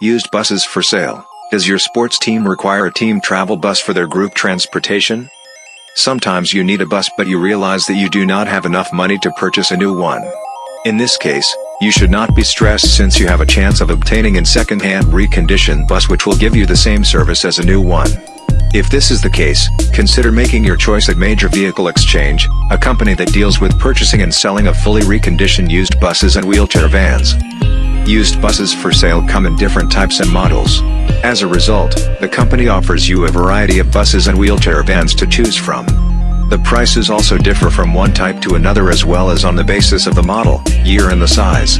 Used buses for sale. Does your sports team require a team travel bus for their group transportation? Sometimes you need a bus but you realize that you do not have enough money to purchase a new one. In this case, you should not be stressed since you have a chance of obtaining a second-hand reconditioned bus which will give you the same service as a new one. If this is the case, consider making your choice at Major Vehicle Exchange, a company that deals with purchasing and selling of fully reconditioned used buses and wheelchair vans. Used buses for sale come in different types and models. As a result, the company offers you a variety of buses and wheelchair vans to choose from. The prices also differ from one type to another as well as on the basis of the model, year and the size.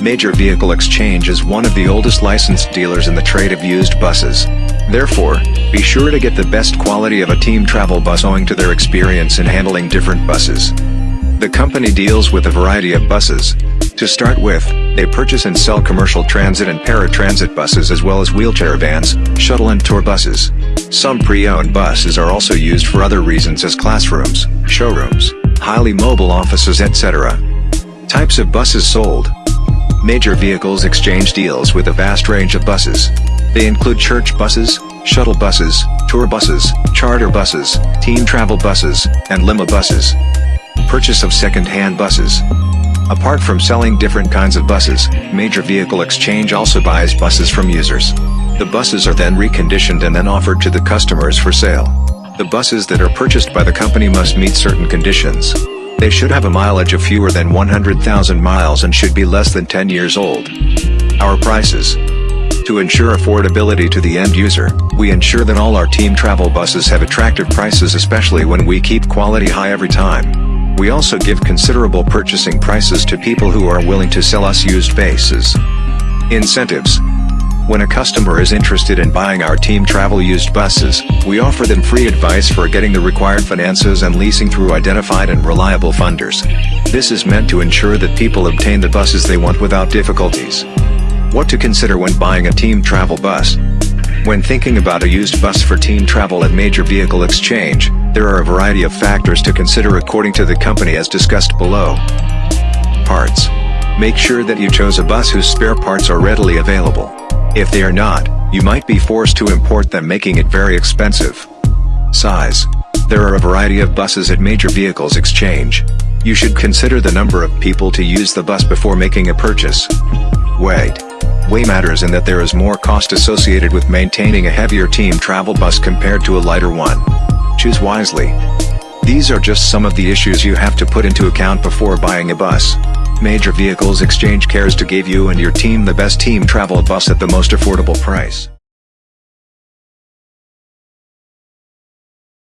Major Vehicle Exchange is one of the oldest licensed dealers in the trade of used buses. Therefore, be sure to get the best quality of a team travel bus owing to their experience in handling different buses. The company deals with a variety of buses. To start with, they purchase and sell commercial transit and paratransit buses as well as wheelchair vans, shuttle and tour buses. Some pre-owned buses are also used for other reasons as classrooms, showrooms, highly mobile offices etc. Types of buses sold. Major Vehicles Exchange deals with a vast range of buses. They include church buses, shuttle buses, tour buses, charter buses, team travel buses, and limo buses purchase of second-hand buses. Apart from selling different kinds of buses, Major Vehicle Exchange also buys buses from users. The buses are then reconditioned and then offered to the customers for sale. The buses that are purchased by the company must meet certain conditions. They should have a mileage of fewer than 100,000 miles and should be less than 10 years old. Our prices. To ensure affordability to the end user, we ensure that all our team travel buses have attractive prices especially when we keep quality high every time. We also give considerable purchasing prices to people who are willing to sell us used bases. Incentives. When a customer is interested in buying our team travel used buses, we offer them free advice for getting the required finances and leasing through identified and reliable funders. This is meant to ensure that people obtain the buses they want without difficulties. What to consider when buying a team travel bus? When thinking about a used bus for team travel at Major Vehicle Exchange, there are a variety of factors to consider according to the company as discussed below. Parts. Make sure that you chose a bus whose spare parts are readily available. If they are not, you might be forced to import them making it very expensive. Size. There are a variety of buses at Major Vehicles Exchange. You should consider the number of people to use the bus before making a purchase. Weight. Weight matters in that there is more cost associated with maintaining a heavier team travel bus compared to a lighter one. Choose wisely. These are just some of the issues you have to put into account before buying a bus. Major Vehicles Exchange cares to give you and your team the best team travel bus at the most affordable price.